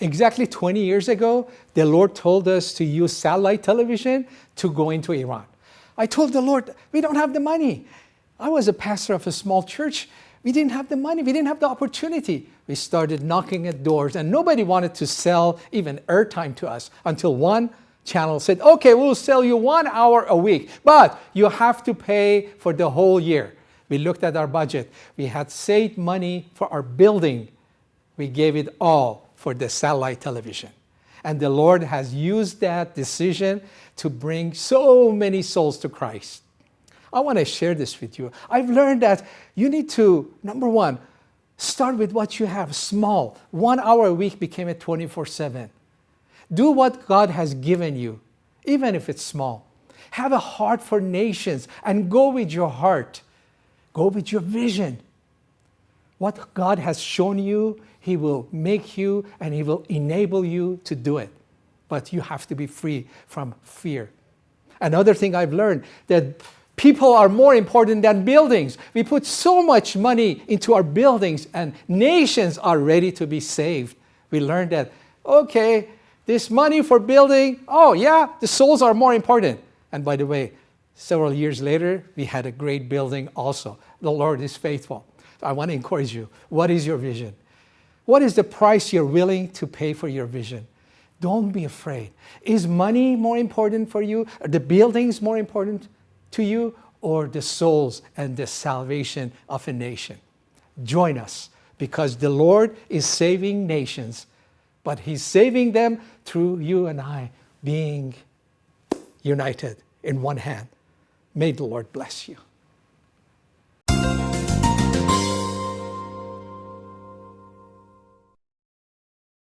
Exactly 20 years ago, the Lord told us to use satellite television to go into Iran. I told the Lord, we don't have the money. I was a pastor of a small church. We didn't have the money. We didn't have the opportunity. We started knocking at doors and nobody wanted to sell even airtime to us until one channel said, okay, we'll sell you one hour a week, but you have to pay for the whole year. We looked at our budget. We had saved money for our building. We gave it all for the satellite television. And the Lord has used that decision to bring so many souls to Christ. I want to share this with you. I've learned that you need to, number one, start with what you have, small. One hour a week became a 24-7. Do what God has given you, even if it's small. Have a heart for nations and go with your heart. Go with your vision. What God has shown you, He will make you and He will enable you to do it. But you have to be free from fear. Another thing I've learned that people are more important than buildings. We put so much money into our buildings and nations are ready to be saved. We learned that, okay, this money for building, oh yeah, the souls are more important. And by the way, several years later, we had a great building also. The Lord is faithful. I want to encourage you. What is your vision? What is the price you're willing to pay for your vision? Don't be afraid. Is money more important for you? Are the buildings more important to you? Or the souls and the salvation of a nation? Join us because the Lord is saving nations but he's saving them through you and I being united in one hand. May the Lord bless you.